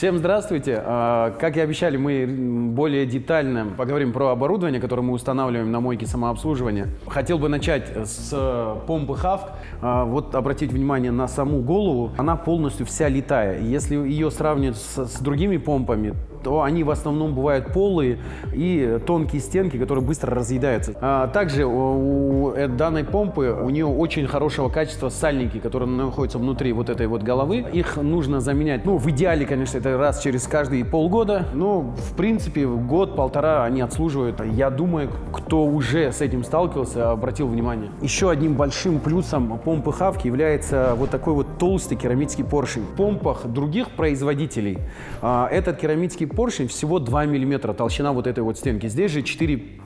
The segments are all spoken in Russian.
Всем здравствуйте! А, Как и обещали, мы более детально поговорим про оборудование, которое мы устанавливаем на мойке самообслуживания. Хотел бы начать с помпы Хавк. А, Вот обратить внимание на саму голову. Она полностью вся летая. Если ее сравнивать с, с другими помпами, то они в основном бывают полые и тонкие стенки, которые быстро разъедаются. А также у, э- данной помпы у нее очень хорошего качества сальники, которые находятся внутри вот этой вот головы. Их нужно заменять, ну, в идеале, конечно, это раз через каждые полгода. Но, в принципе, год-полтора они отслуживают. Я думаю, кто уже с этим сталкивался, обратил внимание. Еще одним большим плюсом помпы Хавки является вот такой вот толстый керамический поршень. В помпах других производителей а, этот керамический поршень всего 2 мм толщина вот этой вот стенки. Здесь же 4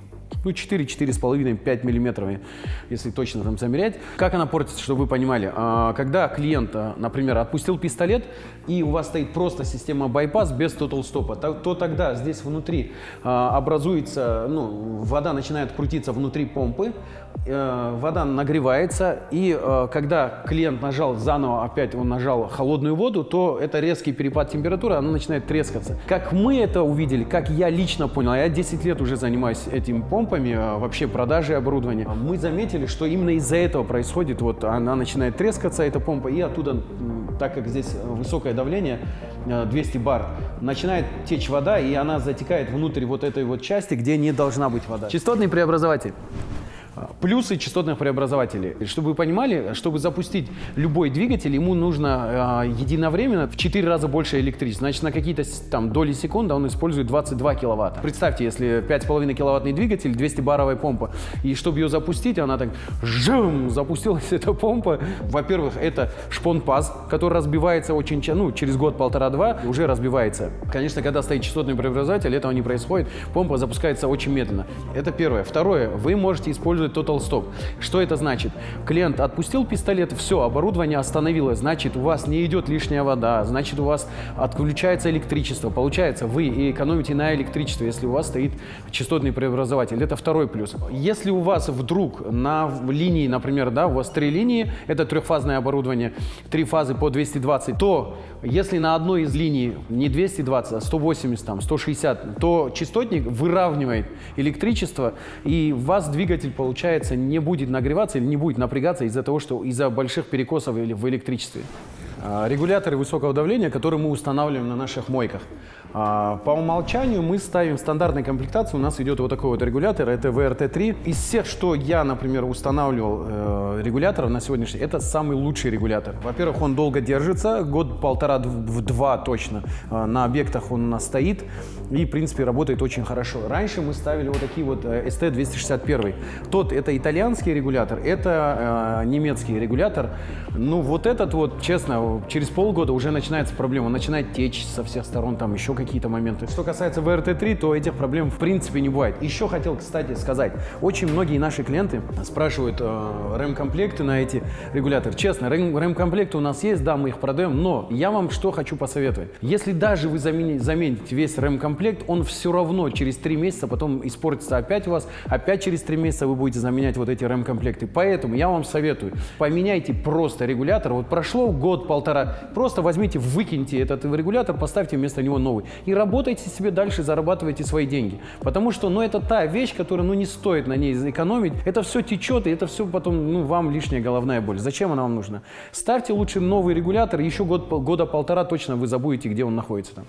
ну, 4, 4,5, 5 миллиметров, если точно там замерять. Как она портится, чтобы вы понимали? А, Когда клиент, а, например, отпустил пистолет, и у вас стоит просто система байпас без total стопа, то, то тогда здесь внутри а, образуется, ну, вода начинает крутиться внутри помпы, э, вода нагревается, и э, когда клиент нажал заново, опять он нажал холодную воду, то это резкий перепад температуры, она начинает трескаться. Как мы это увидели, как я лично понял, я 10 лет уже занимаюсь этим помпами, э, вообще продажей оборудования, мы заметили, что именно из-за этого происходит, вот она начинает трескаться, эта помпа, и оттуда, так как здесь высокое давление, э, 200 бар, начинает течь вода, и она затекает внутрь вот этой вот части, где не должна быть вода. Частотный преобразователь. Плюсы частотных преобразователей. Чтобы вы понимали, чтобы запустить любой двигатель, ему нужно э, единовременно в 4 раза больше электричества. Значит, на какие-то там доли секунды он использует 22 киловатта. Представьте, если 5,5 киловаттный двигатель, 200-баровая помпа, и чтобы ее запустить, она так жум, запустилась эта помпа. Во-первых, это шпон-паз, который разбивается очень ну, через год, полтора-два, уже разбивается. Конечно, когда стоит частотный преобразователь, этого не происходит, помпа запускается очень медленно. Это первое. Второе, вы можете использовать Total Stop. Что это значит? Клиент отпустил пистолет, все, оборудование остановилось, значит, у вас не идет лишняя вода, значит, у вас отключается электричество. Получается, вы экономите на электричестве, если у вас стоит частотный преобразователь. Это второй плюс. Если у вас вдруг на линии, например, да, у вас три линии, это трехфазное оборудование, три фазы по 220, то если на одной из линий не 220, а 180, там, 160, то частотник выравнивает электричество, и у вас двигатель, получается, не будет нагреваться или не будет напрягаться из-за того, что из-за больших перекосов или в электричестве. А, Регуляторы высокого давления, которые мы устанавливаем на наших мойках. А, По умолчанию мы ставим стандартной комплектации, у нас идет вот такой вот регулятор, это VRT3. Из всех, что я, например, устанавливал э, регуляторов на сегодняшний это самый лучший регулятор. Во-первых, он долго держится, год-полтора, в два точно. А, На объектах он у нас стоит и, в принципе, работает очень хорошо. Раньше мы ставили вот такие вот э, ST261. Тот это итальянский регулятор, это э, немецкий регулятор. Ну, вот этот вот, честно, через полгода уже начинается проблема. Он начинает течь со всех сторон, там еще какие-то моменты. Что касается VRT3, то этих проблем в принципе не бывает. Еще хотел, кстати, сказать. Очень многие наши клиенты спрашивают э, рэм-комплекты на эти регуляторы. Честно, рэм-комплекты у нас есть, да, мы их продаем, но я вам что хочу посоветовать. Если даже вы замени- замените весь рэм-комплект, он все равно через 3 месяца потом испортится опять у вас, опять через 3 месяца вы будете заменять вот эти рэм-комплекты. Поэтому я вам советую, поменяйте просто регулятор. Вот прошло год-полтора, просто возьмите, выкиньте этот регулятор, поставьте вместо него новый. И работайте себе дальше, зарабатывайте свои деньги. Потому что, ну, это та вещь, которая, ну, не стоит на ней экономить. Это все течет, и это все потом, ну, вам лишняя головная боль. Зачем она вам нужна? Ставьте лучше новый регулятор, еще год, года полтора точно вы забудете, где он находится там.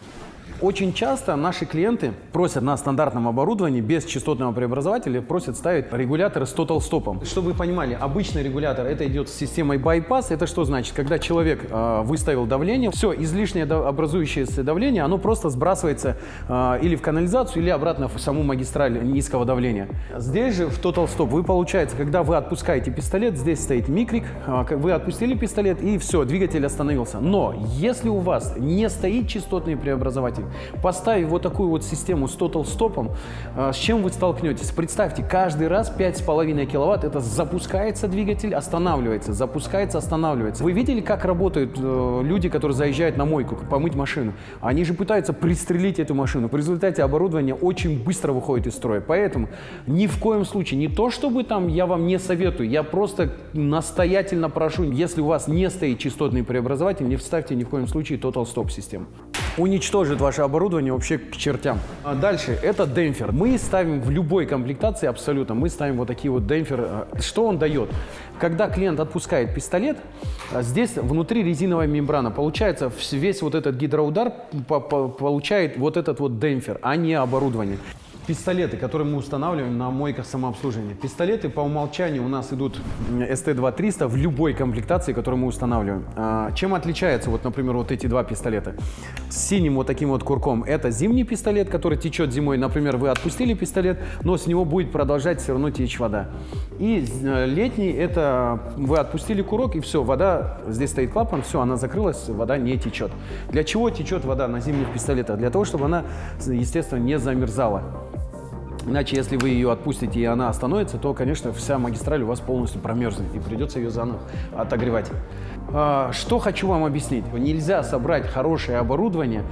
Очень часто наши клиенты просят на стандартном оборудовании без частотного преобразователя просят ставить регуляторы с total стопом. Чтобы вы понимали, обычный регулятор это идет с системой bypass. Это что значит? Когда человек э, выставил давление, все излишнее образующееся давление, оно просто сбрасывается э, или в канализацию, или обратно в саму магистраль низкого давления. Здесь же в stop вы получается, когда вы отпускаете пистолет, здесь стоит микрик, э, вы отпустили пистолет и все, двигатель остановился. Но если у вас не стоит частотный преобразователь, поставив вот такую вот систему с total стопом, э, с чем вы столкнетесь? Представьте, каждый раз 5,5 киловатт, это запускается двигатель, останавливается, запускается, останавливается. Вы видели, как работают э, люди, которые заезжают на мойку помыть машину? Они же пытаются пристрелить эту машину. В результате оборудование очень быстро выходит из строя. Поэтому ни в коем случае, не то чтобы там я вам не советую, я просто настоятельно прошу, если у вас не стоит частотный преобразователь, не вставьте ни в коем случае Total Stop систему. Уничтожит ваше оборудование вообще к чертям. А дальше, это демпфер. Мы ставим в любой комплектации абсолютно, мы ставим вот такие вот демпферы. Что он дает? Когда клиент отпускает пистолет, а здесь внутри резиновая мембрана. Получается, весь вот этот гидроудар получает вот этот вот демпфер, а не оборудование. Пистолеты, которые мы устанавливаем на мойках самообслуживания. Пистолеты по умолчанию у нас идут ST2300 в любой комплектации, которую мы устанавливаем. А, чем отличается, вот, например, вот эти два пистолета? С синим вот таким вот курком это зимний пистолет, который течет зимой. Например, вы отпустили пистолет, но с него будет продолжать все равно течь вода. И э, летний это вы отпустили курок и все, вода, здесь стоит клапан, все, она закрылась, вода не течет. Для чего течет вода на зимних пистолетах? Для того, чтобы она, естественно, не замерзала. Иначе, если вы ее отпустите и она остановится, то, конечно, вся магистраль у вас полностью промерзнет и придется ее заново отогревать. А, что хочу вам объяснить. Нельзя собрать хорошее оборудование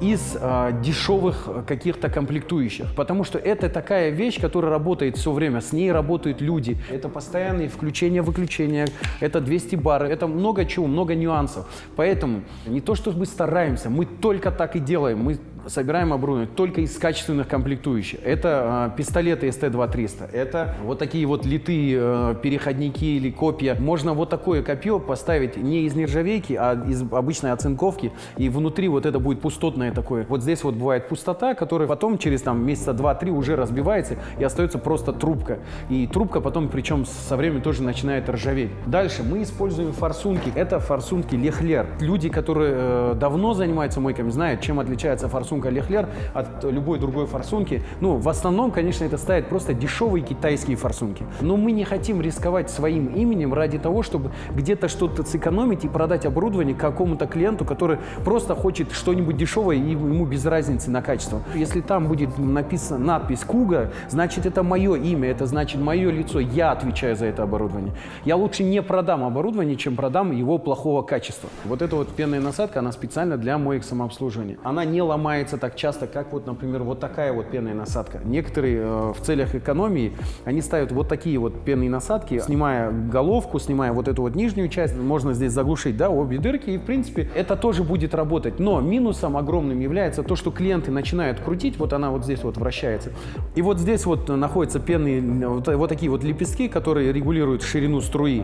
из а, дешевых каких-то комплектующих, потому что это такая вещь, которая работает все время, с ней работают люди. Это постоянные включения-выключения, это 200 бар, это много чего, много нюансов. Поэтому не то, что мы стараемся, мы только так и делаем. Мы собираем оборудование только из качественных комплектующих. Это э, пистолеты ST2300, это вот такие вот литые э, переходники или копья. Можно вот такое копье поставить не из нержавейки, а из обычной оцинковки, и внутри вот это будет пустотное такое. Вот здесь вот бывает пустота, которая потом через там месяца два-три уже разбивается и остается просто трубка. И трубка потом, причем со временем тоже начинает ржаветь. Дальше мы используем форсунки. Это форсунки Лехлер. Люди, которые э, давно занимаются мойками, знают, чем отличается форсунка Лехлер от любой другой форсунки. Ну, в основном, конечно, это ставят просто дешевые китайские форсунки. Но мы не хотим рисковать своим именем ради того, чтобы где-то что-то сэкономить и продать оборудование какому-то клиенту, который просто хочет что-нибудь дешевое и ему без разницы на качество. Если там будет написана надпись «Куга», значит, это мое имя, это значит мое лицо, я отвечаю за это оборудование. Я лучше не продам оборудование, чем продам его плохого качества. Вот эта вот пенная насадка, она специально для моих самообслуживания. Она не ломает применяется так часто, как вот, например, вот такая вот пенная насадка. Некоторые э, в целях экономии, они ставят вот такие вот пенные насадки, снимая головку, снимая вот эту вот нижнюю часть, можно здесь заглушить, да, обе дырки, и, в принципе, это тоже будет работать. Но минусом огромным является то, что клиенты начинают крутить, вот она вот здесь вот вращается, и вот здесь вот находятся пенные, вот, вот такие вот лепестки, которые регулируют ширину струи.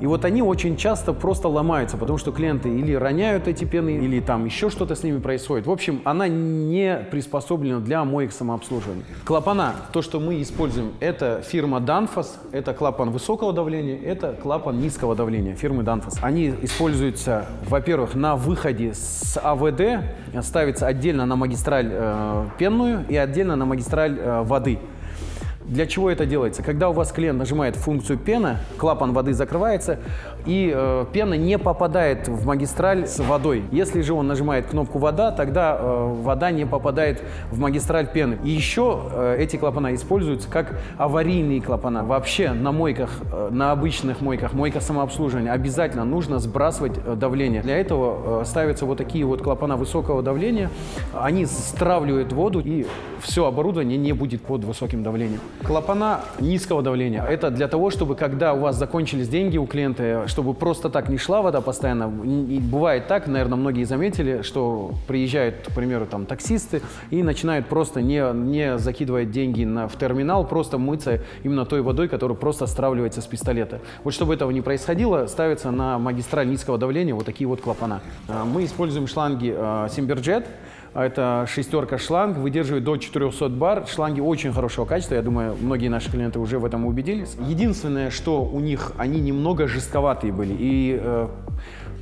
И вот они очень часто просто ломаются, потому что клиенты или роняют эти пены, или там еще что-то с ними происходит. В общем, она не приспособлена для моих самообслуживания. Клапана, то, что мы используем, это фирма Danfoss, это клапан высокого давления, это клапан низкого давления фирмы Danfoss. Они используются, во-первых, на выходе с АВД, ставится отдельно на магистраль э, пенную и отдельно на магистраль э, воды. Для чего это делается? Когда у вас клиент нажимает функцию пена, клапан воды закрывается, и э, пена не попадает в магистраль с водой. Если же он нажимает кнопку «вода», тогда э, вода не попадает в магистраль пены. И еще э, эти клапана используются как аварийные клапана. Вообще на мойках, э, на обычных мойках, мойка самообслуживания обязательно нужно сбрасывать э, давление. Для этого э, ставятся вот такие вот клапана высокого давления. Они стравливают воду, и все оборудование не будет под высоким давлением. Клапана низкого давления – это для того, чтобы когда у вас закончились деньги у клиента, чтобы просто так не шла вода постоянно. И бывает так, наверное, многие заметили, что приезжают, к примеру, там таксисты и начинают просто не, не закидывать деньги на, в терминал, просто мыться именно той водой, которая просто стравливается с пистолета. Вот чтобы этого не происходило, ставятся на магистраль низкого давления вот такие вот клапана. А, мы используем шланги Simberjet. А, это шестерка шланг, выдерживает до 400 бар. Шланги очень хорошего качества, я думаю, многие наши клиенты уже в этом убедились. Единственное, что у них, они немного жестковатые были. И э,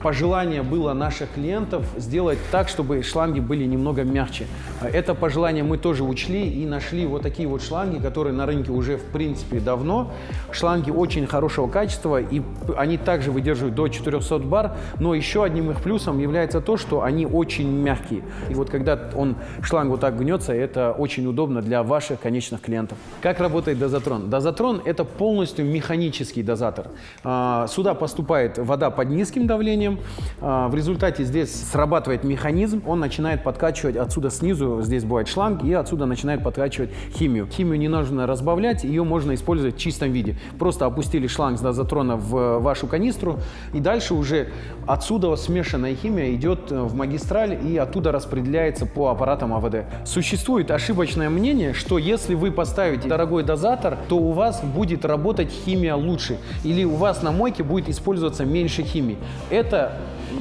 пожелание было наших клиентов сделать так, чтобы шланги были немного мягче. Это пожелание мы тоже учли и нашли вот такие вот шланги, которые на рынке уже в принципе давно. Шланги очень хорошего качества и они также выдерживают до 400 бар, но еще одним их плюсом является то, что они очень мягкие. И вот когда он, шланг вот так гнется, это очень удобно для ваших конечных клиентов. Как работает дозатрон? Дозатрон это полностью механический дозатор. А, сюда поступает вода под низким давлением, давлением. А, в результате здесь срабатывает механизм, он начинает подкачивать отсюда снизу, здесь бывает шланг, и отсюда начинает подкачивать химию. Химию не нужно разбавлять, ее можно использовать в чистом виде. Просто опустили шланг с дозатрона в вашу канистру, и дальше уже отсюда смешанная химия идет в магистраль и оттуда распределяется по аппаратам АВД. Существует ошибочное мнение, что если вы поставите дорогой дозатор, то у вас будет работать химия лучше, или у вас на мойке будет использоваться меньше химии. Это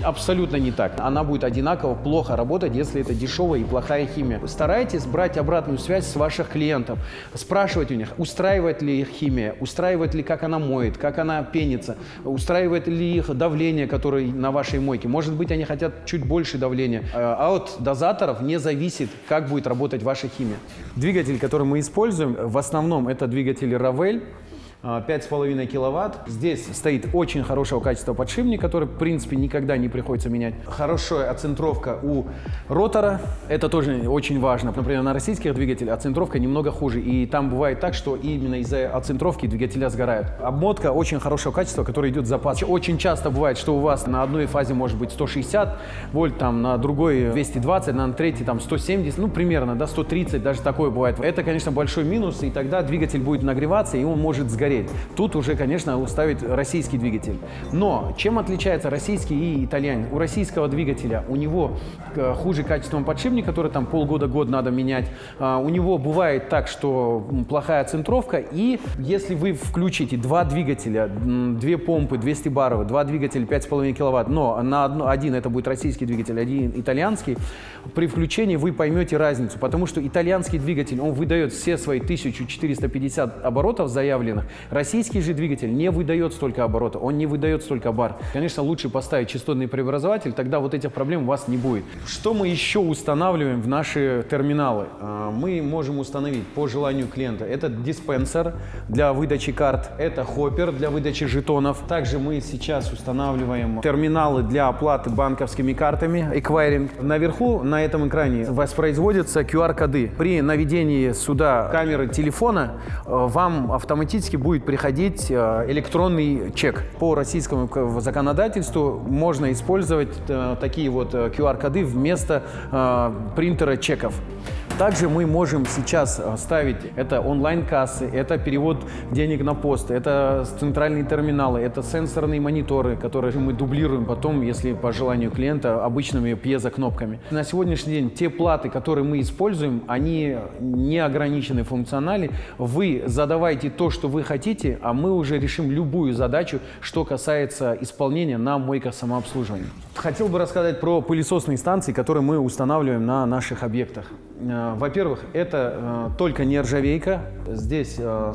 абсолютно не так. Она будет одинаково плохо работать, если это дешевая и плохая химия. Старайтесь брать обратную связь с ваших клиентов, спрашивать у них, устраивает ли их химия, устраивает ли, как она моет, как она пенится, устраивает ли их давление, которое на вашей мойке. Может быть, они хотят чуть больше давления. А от дозаторов не зависит, как будет работать ваша химия. Двигатель, который мы используем, в основном это двигатель Ravel. 5,5 киловатт. Здесь стоит очень хорошего качества подшипник, который, в принципе, никогда не приходится менять. Хорошая оцентровка у ротора. Это тоже очень важно. Например, на российских двигателях оцентровка немного хуже. И там бывает так, что именно из-за оцентровки двигателя сгорают. Обмотка очень хорошего качества, которая идет в запас. Очень часто бывает, что у вас на одной фазе может быть 160 вольт, там на другой 220, на третьей там 170, ну примерно, да, 130, даже такое бывает. Это, конечно, большой минус, и тогда двигатель будет нагреваться, и он может сгореть гореть. Тут уже, конечно, уставить российский двигатель. Но чем отличается российский и итальянец? У российского двигателя у него э, хуже качеством подшипник, который там полгода-год надо менять. А, у него бывает так, что плохая центровка. И если вы включите два двигателя, две помпы 200 баров, два двигателя 5,5 киловатт, но на одно, один это будет российский двигатель, один итальянский, при включении вы поймете разницу. Потому что итальянский двигатель, он выдает все свои 1450 оборотов заявленных, Российский же двигатель не выдает столько оборота, он не выдает столько бар. Конечно, лучше поставить частотный преобразователь, тогда вот этих проблем у вас не будет. Что мы еще устанавливаем в наши терминалы? А, мы можем установить по желанию клиента. Это диспенсер для выдачи карт, это хоппер для выдачи жетонов. Также мы сейчас устанавливаем терминалы для оплаты банковскими картами, эквайринг. Наверху на этом экране воспроизводятся QR-коды. При наведении сюда камеры телефона э, вам автоматически будет будет приходить э, электронный чек. По российскому законодательству можно использовать э, такие вот QR-коды э, вместо принтера чеков. Также мы можем сейчас э, ставить это онлайн-кассы, это перевод денег на пост, это центральные терминалы, это сенсорные мониторы, которые мы дублируем потом, если по желанию клиента, обычными пьезокнопками. На сегодняшний день те платы, которые мы используем, они не ограничены функционали. Вы задавайте то, что вы хотите, а мы уже решим любую задачу, что касается исполнения на мойках самообслуживания. Хотел бы рассказать про пылесосные станции, которые мы устанавливаем на наших объектах. Э, во-первых, это э, только нержавейка. Здесь э,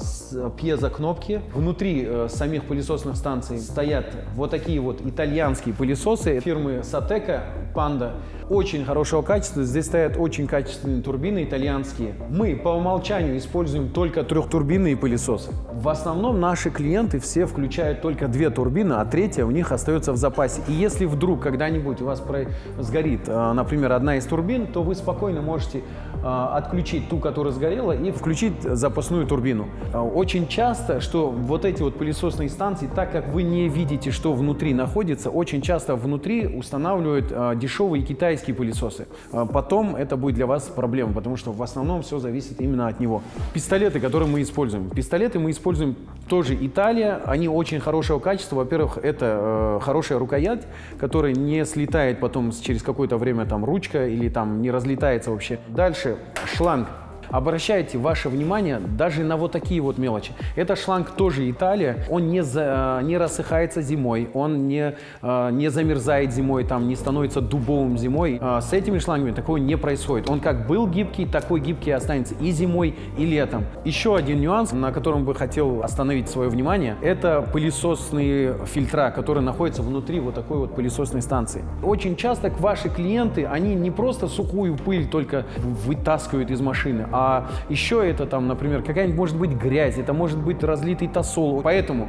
пьезокнопки. Внутри самих пылесосных станций стоят вот такие вот итальянские пылесосы фирмы Сатека, Панда. Очень хорошего качества. Здесь стоят очень качественные турбины итальянские. Мы по умолчанию используем только трехтурбинные пылесосы. В основном наши клиенты все включают только две турбины, а третья у них остается в запасе. И если вдруг когда-нибудь у вас сгорит, например, одна из турбин, то вы спокойно можете отключить ту, которая сгорела, и включить запасную турбину. А, очень часто, что вот эти вот пылесосные станции, так как вы не видите, что внутри находится, очень часто внутри устанавливают а, дешевые китайские пылесосы. Потом это будет для вас проблема, потому что в основном все зависит именно от него. Пистолеты, которые мы используем. Пистолеты мы используем тоже Италия. Они очень хорошего качества. Во-первых, это э, хорошая рукоять, которая не слетает потом через какое-то время там ручка или там не разлетается вообще. Дальше шланг обращайте ваше внимание даже на вот такие вот мелочи. Это шланг тоже Италия, он не, за, не рассыхается зимой, он не, а, не замерзает зимой, там, не становится дубовым зимой. А, с этими шлангами такого не происходит. Он как был гибкий, такой гибкий останется и зимой, и летом. Еще один нюанс, на котором бы хотел остановить свое внимание, это пылесосные фильтра, которые находятся внутри вот такой вот пылесосной станции. Очень часто ваши клиенты, они не просто сухую пыль только вытаскивают из машины, а а еще это там, например, какая-нибудь может быть грязь, это может быть разлитый тосол. Поэтому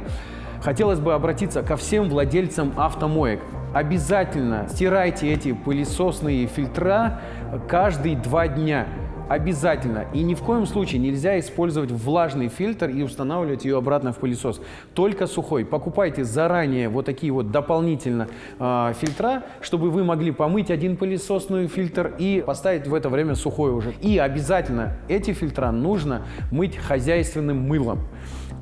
хотелось бы обратиться ко всем владельцам автомоек. Обязательно стирайте эти пылесосные фильтра каждые два дня. Обязательно и ни в коем случае нельзя использовать влажный фильтр и устанавливать ее обратно в пылесос. Только сухой. Покупайте заранее вот такие вот дополнительно э, фильтра, чтобы вы могли помыть один пылесосный фильтр и поставить в это время сухой уже. И обязательно эти фильтра нужно мыть хозяйственным мылом.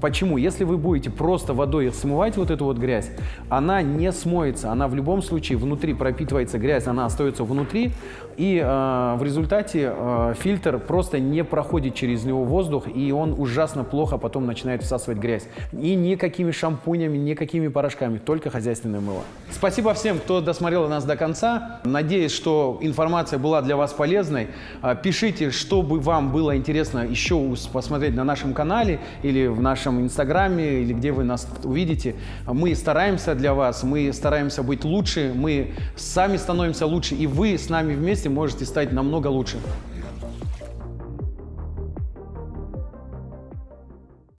Почему? Если вы будете просто водой смывать вот эту вот грязь, она не смоется, она в любом случае внутри пропитывается грязь, она остается внутри, и э, в результате э, фильтр просто не проходит через него воздух, и он ужасно плохо потом начинает всасывать грязь. И никакими шампунями, никакими порошками, только хозяйственное мыло. Спасибо всем, кто досмотрел нас до конца. Надеюсь, что информация была для вас полезной. Э, пишите, что бы вам было интересно еще посмотреть на нашем канале или в нашем инстаграме, или где вы нас увидите. Мы стараемся для вас, мы стараемся быть лучше, мы сами становимся лучше, и вы с нами вместе можете стать намного лучше.